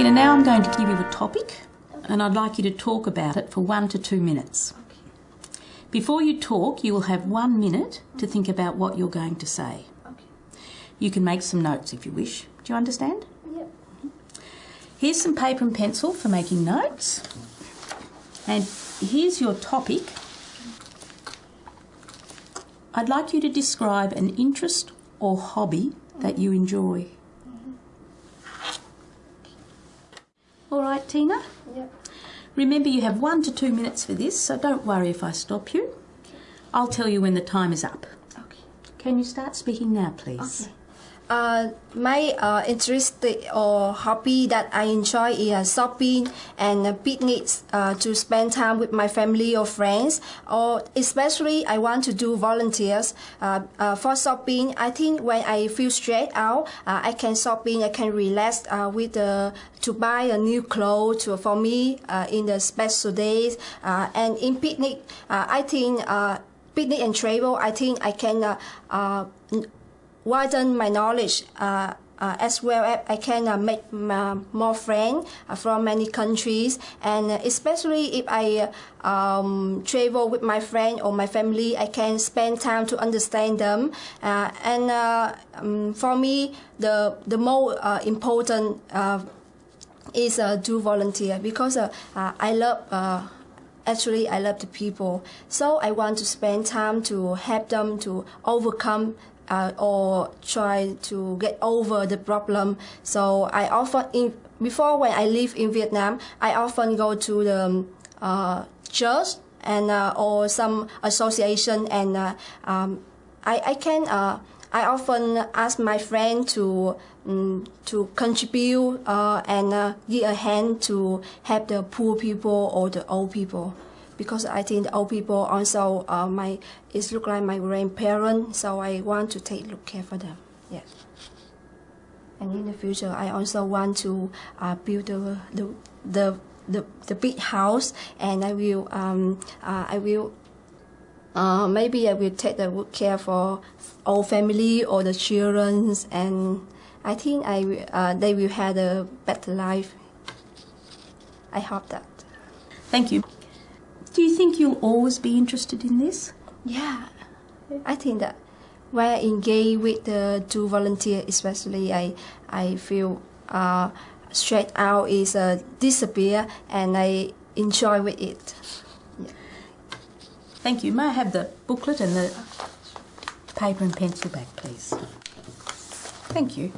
now I'm going to give you a topic and I'd like you to talk about it for one to two minutes. Before you talk, you will have one minute to think about what you're going to say. Okay. You can make some notes if you wish. Do you understand? Yep. Mm-hmm. Here's some paper and pencil for making notes. And here's your topic. I'd like you to describe an interest or hobby that you enjoy. All right, Tina? Yep. Remember, you have one to two minutes for this, so don't worry if I stop you. I'll tell you when the time is up. Okay. Can you start speaking now, please? Okay. Uh, my uh, interest or hobby that I enjoy is uh, shopping and uh, picnics uh, to spend time with my family or friends. Or especially, I want to do volunteers uh, for shopping. I think when I feel stressed out, I can shopping. I can relax uh, with to buy a new clothes for me in the special days. Uh, and in picnic, I think uh, picnic and travel. I think I can. Widen my knowledge uh, uh, as well as I can uh, make uh, more friends uh, from many countries. And especially if I um, travel with my friend or my family I can spend time to understand them. Uh, and um, for me the the more important is do volunteer because I love actually I love the people. So I want to spend time to help them to overcome uh, or try to get over the problem. So I often, in, before when I live in Vietnam, I often go to the um, uh, church and uh, or some association, and uh, um, I I can I often ask my friend to um, to contribute uh, and uh, give a hand to help the poor people or the old people because I think the old people also uh, my it look like my grandparents, so I want to take look care for them. Yes. And in the future, I also want to uh, build the the the the, the big house, and I will um, uh, I will uh, maybe I will take the good care for our family or the children, and I think I uh, they will have a better life. I hope that. Thank you. Do you think you'll always be interested in this? Yeah, I think that when I engage with the two volunteer, especially I I feel uh, straight out is uh, disappear and I enjoy with it. Thank you. May I have the booklet and the paper and pencil back, please? Thank you.